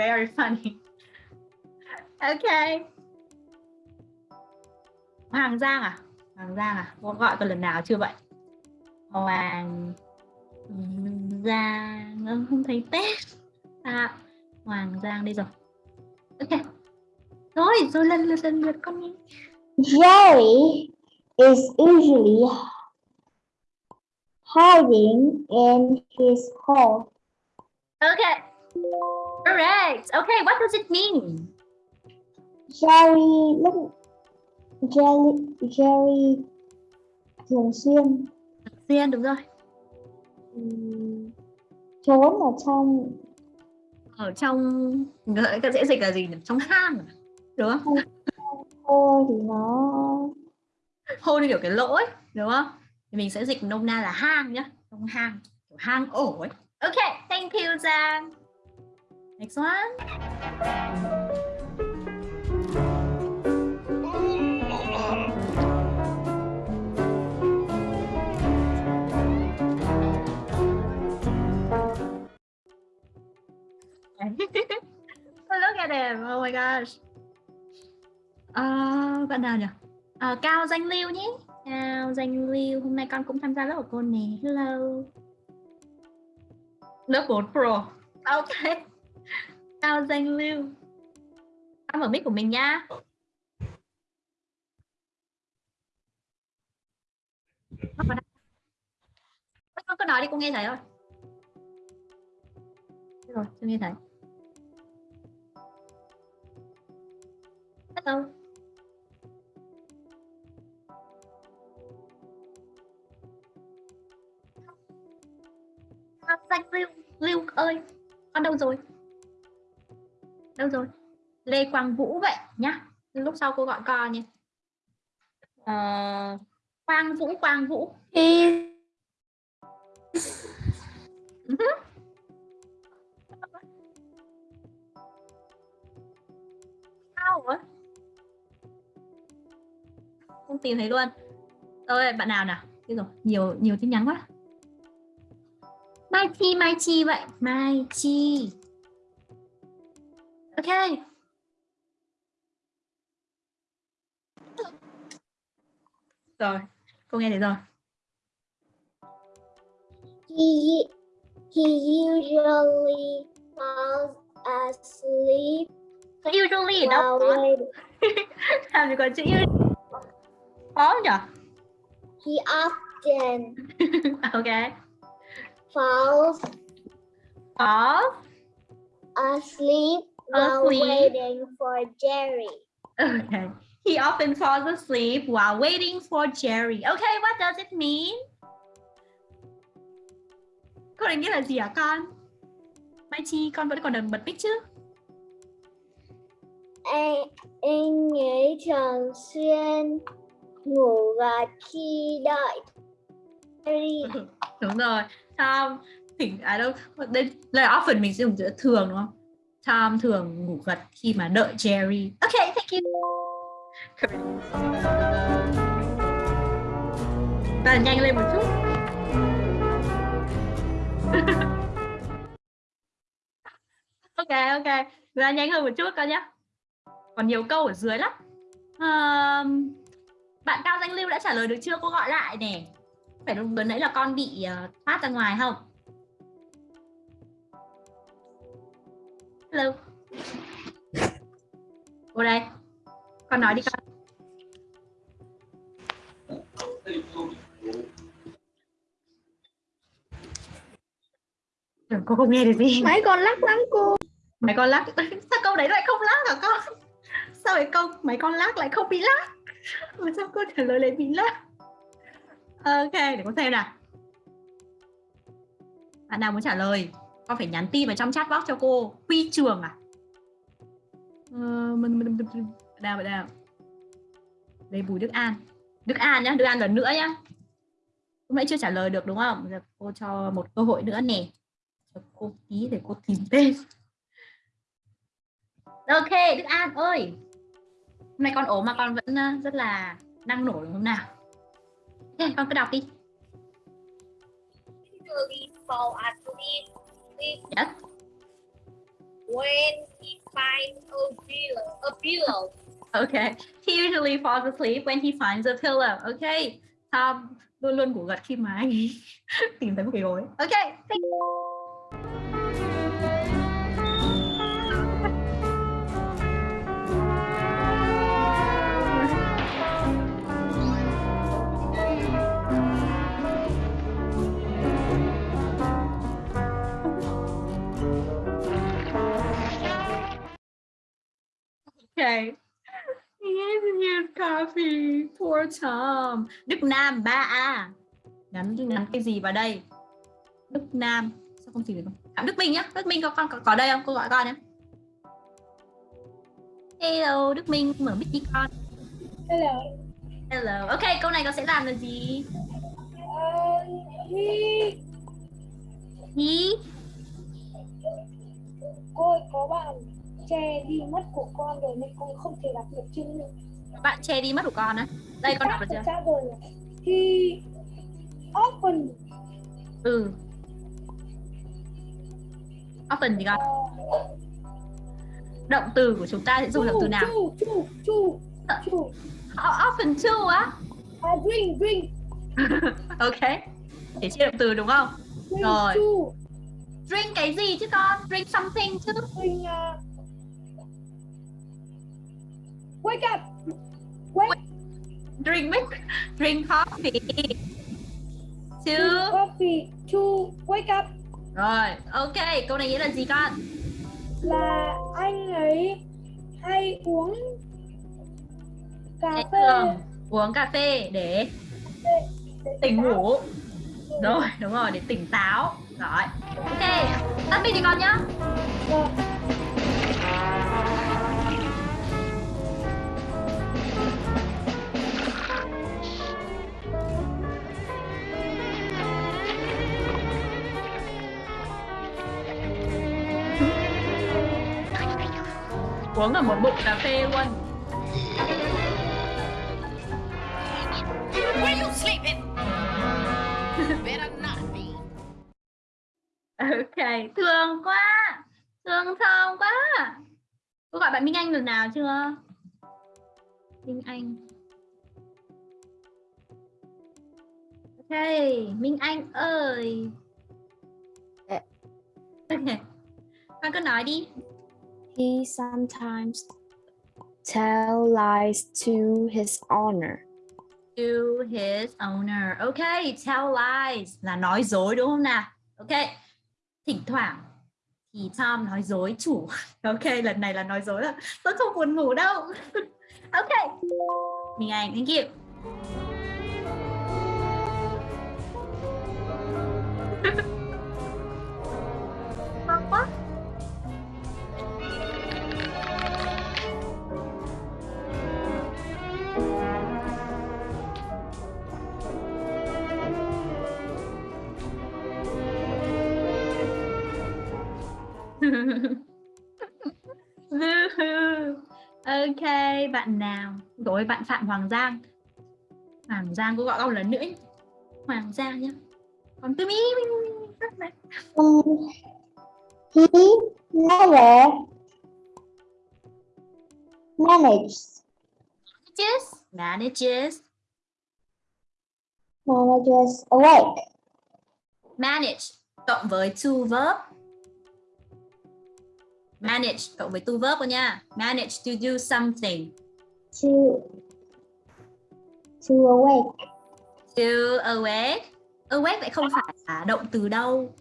Very funny. Okay. Hoàng Giang à? Hoàng Giang à? Có gọi con lần nào chưa vậy? Hoàng Giang không thấy Tết. À, Hoàng Giang đây rồi. Ok. Rồi, rồi lần lượt lần lượt con đi. Jerry is usually hiding in his hole. Okay. Correct. Okay, what does it mean? Jerry lúc Jerry, Jerry thường xuyên Xuyên đúng rồi. trốn ở trong Ở trong cái dễ dịch là gì? Trong hang à? Đúng không? hole thì nó hole như kiểu cái lỗ ấy, đúng không? Thì mình sẽ dịch nôm na là hang nhá, trong hang, kiểu hang ổ ấy. Ok, thank you Giang. Next one. Look at him. Oh my gosh. Ờ, bạn nào nhỉ? Ờ, Cao Danh Lưu nhé. Cao Danh Lưu. Hôm nay con cũng tham gia lớp của cô nè. Hello. Lớp 4 Pro. Ok. Cao Danh Lưu. Con mở mic của mình nha. Con có cứ nói đi, cô nghe thấy rồi. Rồi, tôi nghe thấy. Hello. Danh Lưu, Lưu ơi, con đâu rồi? Đâu rồi? Lê Quang Vũ vậy nhá. Lúc sau cô gọi con nhé. à, ờ, Quang Vũ, Quang Vũ. He Ừ. Sao rồi? Không tìm thấy luôn. Rồi, bạn nào nào? Thế rồi, nhiều nhiều tin nhắn quá. Mai Chi, Mai Chi vậy. Mai Chi. Ok. Rồi, cô nghe thấy rồi. he he usually falls asleep Usually đâu có. Làm gì có chữ usually. Có nhỉ? He often ok. falls Có. asleep while Asleep. waiting for Jerry. Okay. He often falls asleep while waiting for Jerry. Okay, what does it mean? Câu này nghĩa là gì hả con? Mai Chi, con vẫn còn đừng bật mic chứ? anh anh ấy thường xuyên ngủ gật khi đợi Jerry. đúng rồi Tom thỉnh à đâu đây là often mình sẽ dùng chữ thường đúng không Tom thường ngủ gật khi mà đợi Jerry. Ok thank you. Ta nhanh lên một chút. Ok ok. Ra nhanh hơn một chút con nhé còn nhiều câu ở dưới lắm. Um, bạn cao danh lưu đã trả lời được chưa? Cô gọi lại nè. Phải lúc nãy là con bị ờ, uh, phát ra ngoài không? Hello. Cô đây. Con nói đi con. Cô không nghe được gì. Mấy con lắc lắm cô. mấy con lắc. Sao câu đấy lại không lắc hả con? Sao cái câu mấy con lắc lại không bị lắc? Mà sao cô trả lời lại bị lắc? Ok để con xem nào. Bạn nào muốn trả lời con phải nhắn tin vào trong chat box cho cô. Huy trường à? Ờ, mình mình mình nào bạn nào đây bùi đức an. Đức an nhá đức an lần nữa nhá. Lúc nãy chưa trả lời được đúng không? Giờ cô cho một cơ hội nữa nè. Cho cô tí để cô tìm tên. Ok đức an ơi. Hôm nay con ốm mà con vẫn ờ, rất là năng nổ đúng không nào? Con cứ đọc đi. Fall asleep yes when he finds a pillow. A pillow. Okay. He usually falls asleep when he finds a pillow. Okay. Tom luôn luôn ngủ gật khi mà anh tìm thấy một cái gối. Okay. Thank you. Tom. Đức Nam 3A. Gắn gắn cái gì vào đây? Đức Nam. Sao không tìm được không? Phạm Đức Minh nhá. Đức Minh có con có, có đây không? Cô gọi con nhé. Hello, Đức Minh mở mic đi con. Hello. Hello. Ok, câu này con sẽ làm là gì? Uh, he He cô ơi, có bạn che đi mất của con rồi nên con không thể đọc được chữ nữa. Bạn che đi mất của con á. Đây con đọc được chưa? Chắc rồi. He often Ừ. Often thì con. Động từ của chúng ta sẽ dùng động từ nào? Chu, chu, chu, chu. Often too á. Uh, drink, drink, ok. Để chia động từ đúng không? drink, Rồi. chu, Drink cái gì chứ con? Drink something chứ. drink. Uh, wake up. Wake Drink milk. Drink coffee. Two. coffee. Chu, wake up. Rồi, ok. Câu này nghĩa là gì con? Là anh ấy hay uống cà phê. thường uống cà phê để để- để tỉnh ngủ. Rồi, đúng rồi, để tỉnh táo. Rồi. Ok. Tắt mic đi con nhá. Rồi. Uống ở một bụng cà phê luôn. Where you sleeping? Better not be. Ok, thương quá. Thương thơm quá. Cô gọi bạn Minh Anh lần nào chưa? Minh Anh. Ok, Minh Anh ơi. Ok. Con cứ nói đi. He sometimes tell lies to his honor. To his owner. okay. tell lies là nói dối đúng không nào? Ok. Thỉnh thoảng thì Tom nói dối chủ. Ok, lần này là nói dối rồi. tôi không buồn ngủ đâu. ok. Minh Anh, thank you. Ngon quá. Ok bạn nào? Rồi bạn Phạm Hoàng Giang. Hoàng Giang cô gọi con lần nữa. Hoàng Giang nhá. Còn tôi mi rất này never manages manages manages manages awake manage cộng với to verb manage cộng với to verb thôi nha. Manage to do something. To to awake. To awake. Awake lại không phải là động từ đâu.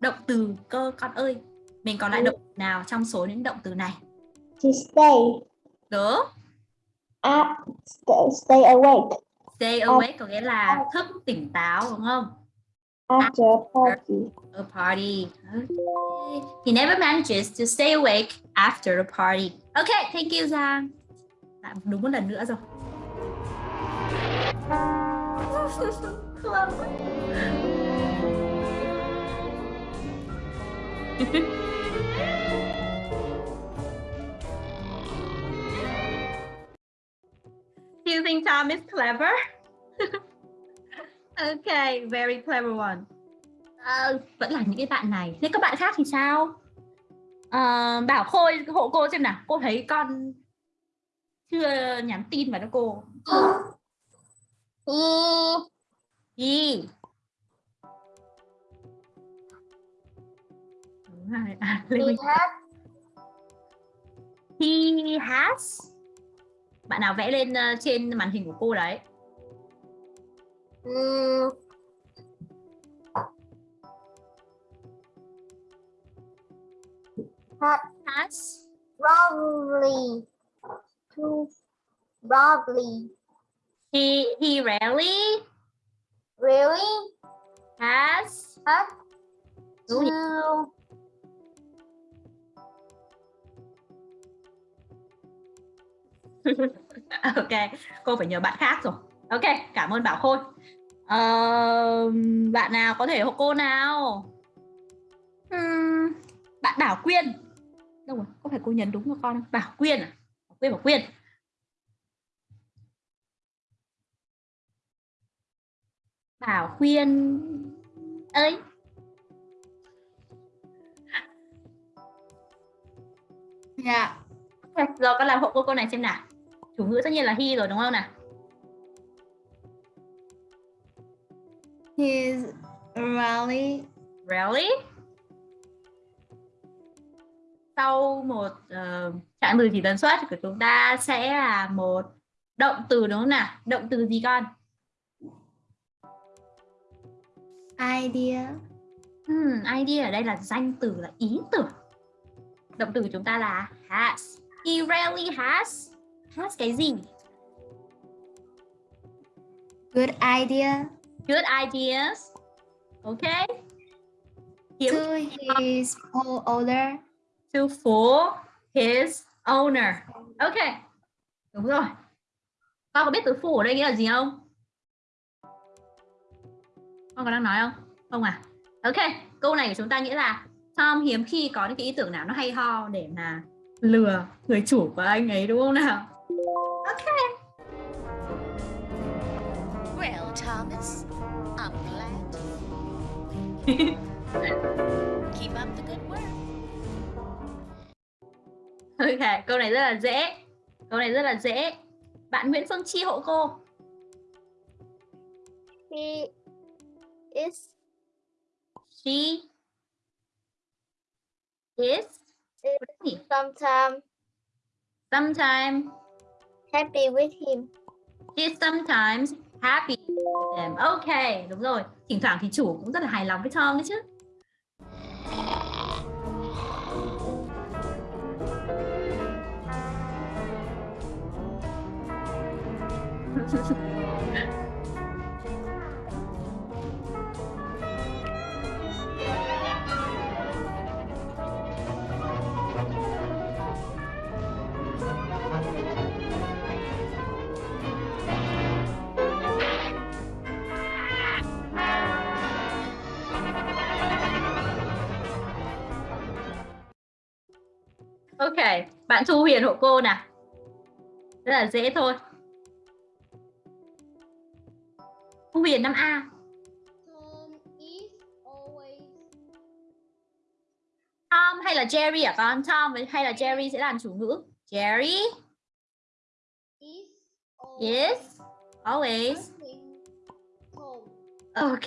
Động từ cơ con ơi. Mình còn lại động từ nào trong số những động từ này? To stay. Đúng. At stay, stay awake. Stay awake có nghĩa là thức tỉnh táo đúng không after a party. A party. Okay. he never manages to stay awake after a party. Okay thank you Lại đúng một lần nữa rồi Do you think Tom is clever? okay, very clever one. Ờ, vẫn là những cái bạn này. Thế các bạn khác thì sao? Ờ, bảo Khôi hộ cô xem nào. Cô thấy con chưa nhắn tin vào cho cô. He. Đúng rồi. À, Lê Minh. He has. Bạn nào vẽ lên ờ, trên màn hình của cô đấy. Has. Probably. To probably. He he rarely Really? has. Has to ok cô phải nhờ bạn khác rồi ok cảm ơn bảo khôi. Ờ, bạn nào có thể hộ cô nào? Ừm, bạn bảo quyên. Đâu rồi? Có phải cô nhấn đúng cho con không? Bảo quyên à? Bảo quyên bảo quyên. Bảo quyên ơi dạ. Ok, rồi con làm hộ cô câu này xem nào. Chủ ngữ tất nhiên là he rồi đúng không nào He's really Really? Sau một uh, trạng từ chỉ tần suất của chúng ta sẽ là một động từ đúng không nào? Động từ gì con? idea. Hmm, idea ở đây là danh từ là ý tưởng. Động từ của chúng ta là has. He rarely has. Has cái gì? Good idea. Good ideas. Okay. Hiếm To his older. to fool his owner. Ok. Đúng rồi. Con có biết từ fool ở đây nghĩa là gì không? Con có đang nói không? Không à? Ok. Câu này của chúng ta nghĩa là Tom hiếm khi có những cái ý tưởng nào nó hay ho để mà lừa người chủ của anh ấy đúng không nào? Ok. Well, Thomas, I'm glad. Keep up the good work. Ok, câu này rất là dễ. Câu này rất là dễ. Bạn Nguyễn Phương Chi hộ cô. He is She is is sometimes sometimes happy with him. She's sometimes happy with them ok, đúng rồi thỉnh thoảng thì chủ cũng rất là hài lòng với Tom đấy chứ Thank you. Ok, bạn Thu Huyền hộ cô nào. Rất là dễ thôi. Thu Huyền 5A. Tom is always Tom hay là Jerry à con? Tom hay là Jerry sẽ làm chủ ngữ? Jerry is always always home. Ok.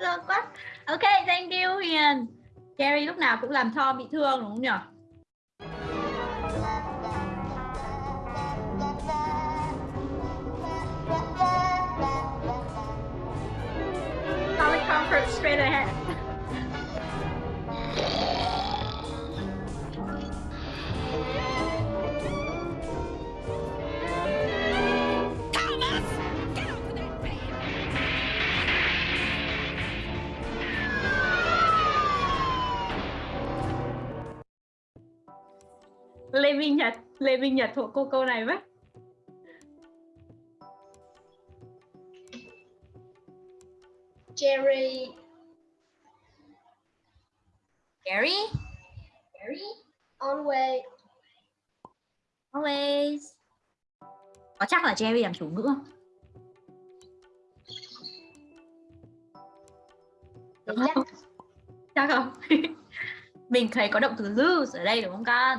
Thương quá. Ok, thank you Huyền. Jerry lúc nào cũng làm Tom bị thương đúng không nhỉ? That bed! Lê Minh Nhật, Lê Minh Nhật thuộc cô câu này với. Jerry Gary. Gary. always Always. Có chắc là Jerry làm chủ ngữ không? Đúng không? Chắc không? Mình thấy có động từ lose ở đây đúng không con?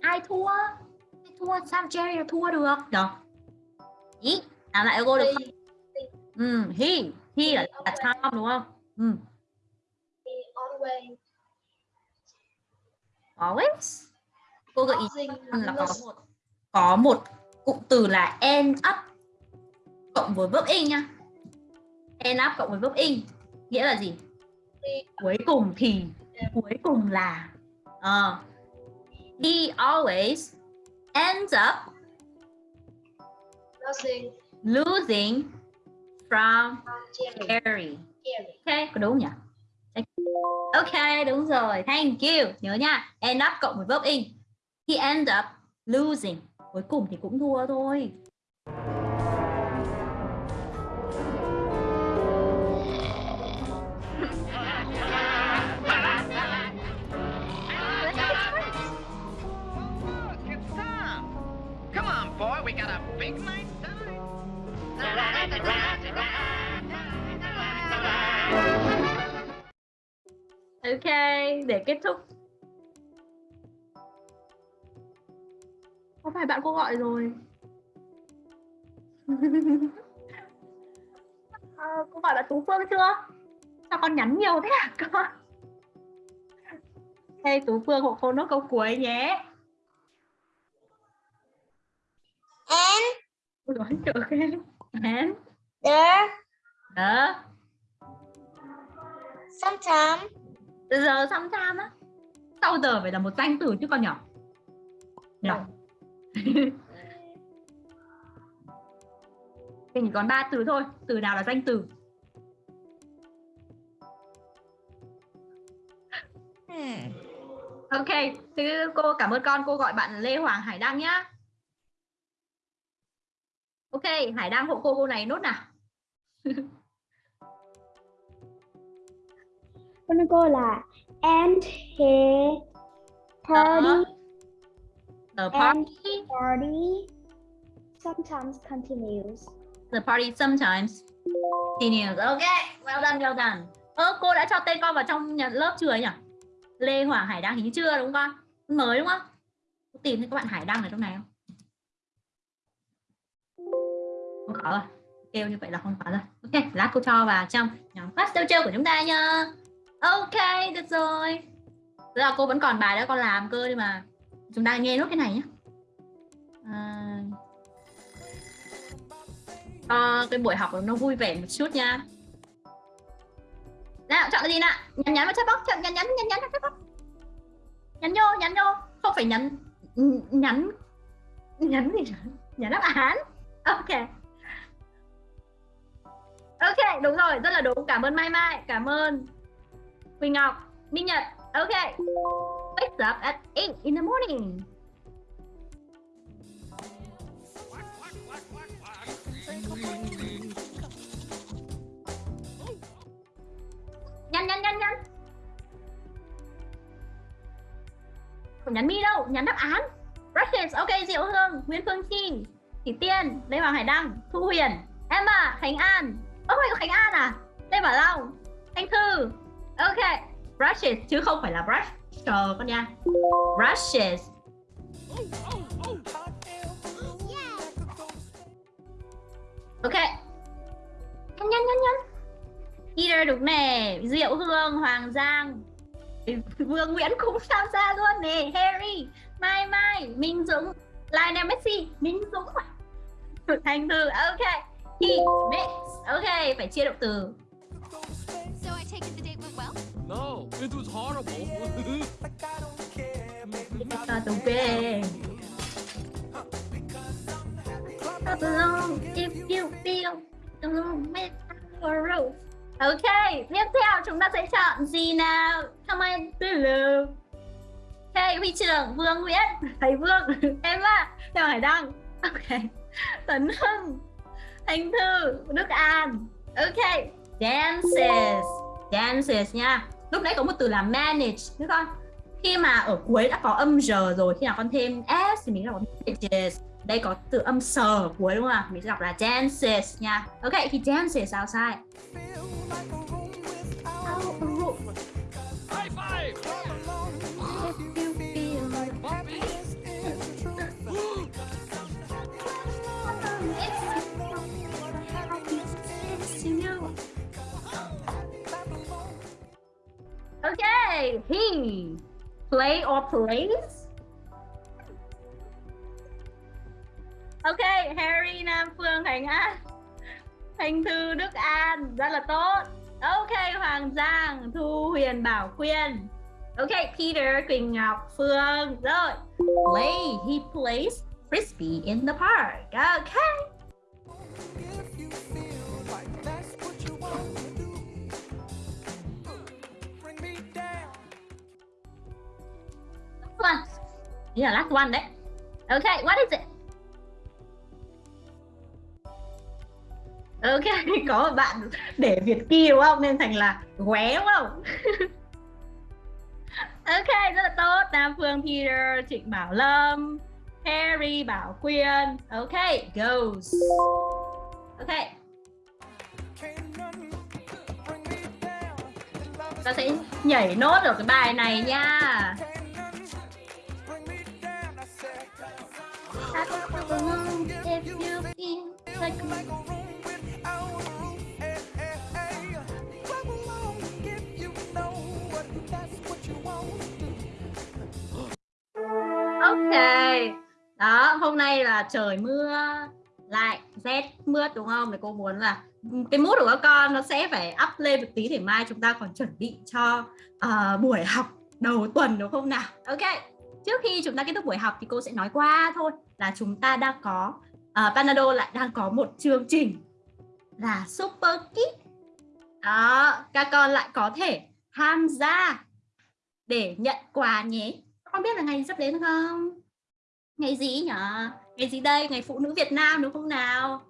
Ai thua? Ai thua? Sao Jerry là thua được? Được. Ý, làm lại cô được không? Ừ, he. He là, là Tom đúng không? Ừ. he always Always. Cô gợi ý là có một. có một cụm từ là end up cộng với verb in nha. End up cộng với verb in nghĩa là gì? Cuối cùng thì cuối cùng là Ờ. he always ends up losing. losing from Jerry. Jerry. Ok có đúng nhỉ ok, đúng rồi. Thank you. Nhớ nha. End up cộng với verb in. He end up losing. Cuối cùng thì cũng thua thôi. Ok để kết thúc. Không phải bạn cô gọi rồi? Ờ, cô gọi bạn tú phương chưa? Sao con nhắn nhiều thế à con? Hey tú phương hộ cô nốt câu cuối nhé. And Ôi dồi, ok and there đó sometimes giờ sometime á sau giờ phải là một danh từ chứ con nhỏ. Nhỏ thì chỉ còn ba từ thôi từ nào là danh từ? Ok thế cô cảm ơn con cô gọi bạn Lê Hoàng Hải Đăng nhá. Ok Hải Đăng hộ cô cô này nốt nào con nói cô là and he party the and party party sometimes continues The party sometimes continues. Ok, well done, well done. Ơ, cô đã cho tên con vào trong nhà lớp chưa nhỉ? Lê Hoàng Hải Đăng hình như chưa đúng không con? Mới đúng không? Cô tìm thấy các bạn Hải Đăng ở trong này không? Không có rồi. Kêu như vậy là không có rồi. Ok, lát cô cho vào trong nhóm class chơi của chúng ta nha. Ok, được rồi. Tức là cô vẫn còn bài đó con làm cơ nhưng mà. Chúng ta nghe nốt cái này nhé. À, cho cái buổi học nó vui vẻ một chút nha. Nào chọn cái gì nào? Nhắn nhắn vào chat box chọn nhắn nhắn nhắn nhắn vào chat box. Nhắn vô nhắn vô không phải nhắn nhắn nhắn gì nữa nhắn đáp án. Ok. Ok đúng rồi rất là đúng. Cảm ơn mai mai cảm ơn quỳnh ngọc minh nhật. Ok. Wake up at 8 in the morning. Nhanh nhanh nhanh nhanh. Không nhắn mi đâu nhắn đáp án. Brushes ok diệu hương nguyễn phương Trinh, thủy tiên lê hoàng hải đăng thu huyền emma khánh an. Ôi oh khánh an à? Lê bảo long thanh thư ok, brushes, chứ không phải là brush. Chờ con nha. Brushes. Ok. Nhanh nhanh nhanh nhanh. Peter đúng nè. Diệu Hương, Hoàng Giang. Vương Nguyễn cũng tham gia luôn nè. Harry, Mai Mai, Minh Dũng, Lionel Messi. Minh Dũng à? Thành từ ok. He mix ok, phải chia động từ it was horrible. Start the way Clap along if you feel with our roof Ok, tiếp theo chúng ta sẽ chọn gì nào? Comment below. Ok, huy trưởng Vương Nguyễn, thầy Vương, em ạ, theo Hải Đăng. Ok, Tấn Hưng, Thanh Thư, Đức An. Ok, dances, dances nha. Lúc nãy có một từ là manage, đúng không? Khi mà ở cuối đã có âm r rồi, khi nào con thêm s thì mình đọc manages. Đây có từ âm s ở cuối đúng không ạ? Mình sẽ đọc là dances nha. Ok, thì dances sao sai? Okay, he play or plays. Okay, Harry Nam Phương Thành An Thanh Thư Đức An rất là tốt. Ok, Hoàng Giang Thu Huyền Bảo Quyên. Ok, Peter Quỳnh Ngọc Phương rồi. Play, he plays frisbee in the park. Okay. Yeah, last one đấy. Okay, what is it? Ok, có một bạn để Việt Ki đúng không? Nên thành là ghé đúng không? ok, rất là tốt. Nam Phương Peter, Trịnh Bảo Lâm, Harry Bảo Quyên. Ok, goes. Ok. Ta sẽ nhảy nốt ở cái bài này nha. Đó hôm nay là trời mưa lại rét mướt đúng không? Thì cô muốn là cái mút của các con nó sẽ phải up lên một tí để mai chúng ta còn chuẩn bị cho uh, buổi học đầu tuần đúng không nào? Ok Trước khi chúng ta kết thúc buổi học thì cô sẽ nói qua thôi là chúng ta đang có uh, Panado lại đang có một chương trình là Super Kit đó các con lại có thể tham gia để nhận quà nhé. Con biết là ngày sắp đến không? Ngày gì nhở ngày gì đây? Ngày phụ nữ Việt Nam đúng không nào?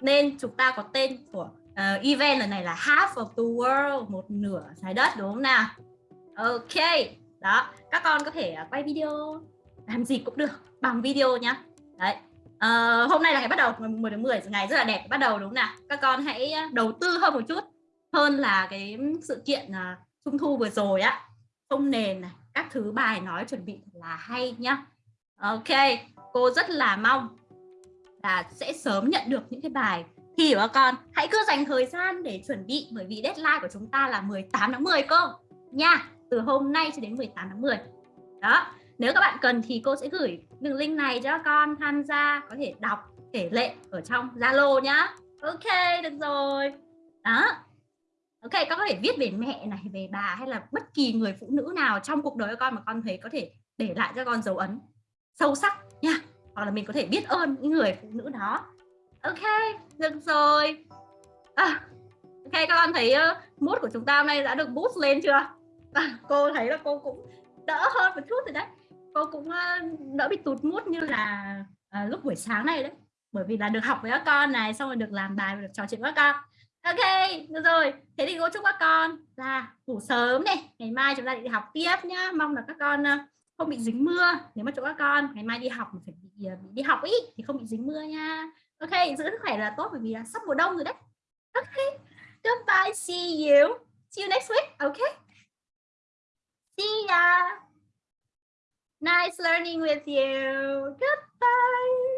Nên chúng ta có tên của uh, event lần này là half of the world một nửa trái đất đúng không nào? Ok đó các con có thể à, quay video làm gì cũng được bằng video nhá. Đấy à, hôm nay là ngày bắt đầu ngày 10 tháng 10 ngày rất là đẹp bắt đầu đúng không nào? Các con hãy à, đầu tư hơn một chút hơn là cái sự kiện uh, trung thu vừa rồi á. Không nền này các thứ bài nói chuẩn bị là hay nhá. Ok cô rất là mong là sẽ sớm nhận được những cái bài thi của các con. Hãy cứ dành thời gian để chuẩn bị bởi vì deadline của chúng ta là 18 tháng 10 cô nha từ hôm nay cho đến 18 tháng 10 đó nếu các bạn cần thì cô sẽ gửi đường link này cho con tham gia có thể đọc thể lệ ở trong Zalo nhá. Ok được rồi. Đó. Ok con có thể viết về mẹ này về bà hay là bất kỳ người phụ nữ nào trong cuộc đời của con mà con thấy có thể để lại cho con dấu ấn sâu sắc nha hoặc là mình có thể biết ơn những người phụ nữ đó. Ok được rồi. À, ok các con thấy uh, của chúng ta hôm nay đã được boost lên chưa? Và cô thấy là cô cũng đỡ hơn một chút rồi đấy. Cô cũng ờ, đỡ bị tụt mút như là à, lúc buổi sáng này đấy. Bởi vì là được học với các con này xong rồi được làm bài và được trò chuyện với các con. Ok được rồi. Thế thì cô chúc các con là ngủ sớm này. Ngày mai chúng ta đi học tiếp nhá. Mong là các con ờ, không bị dính mưa. Nếu mà chỗ các con ngày mai đi học mà phải bị, bị đi học ý thì không bị dính mưa nha. Ok giữ sức khỏe là tốt bởi vì là sắp mùa đông rồi đấy. Ok. Goodbye see you. See you next week. Ok. See ya. Nice learning with you. Goodbye.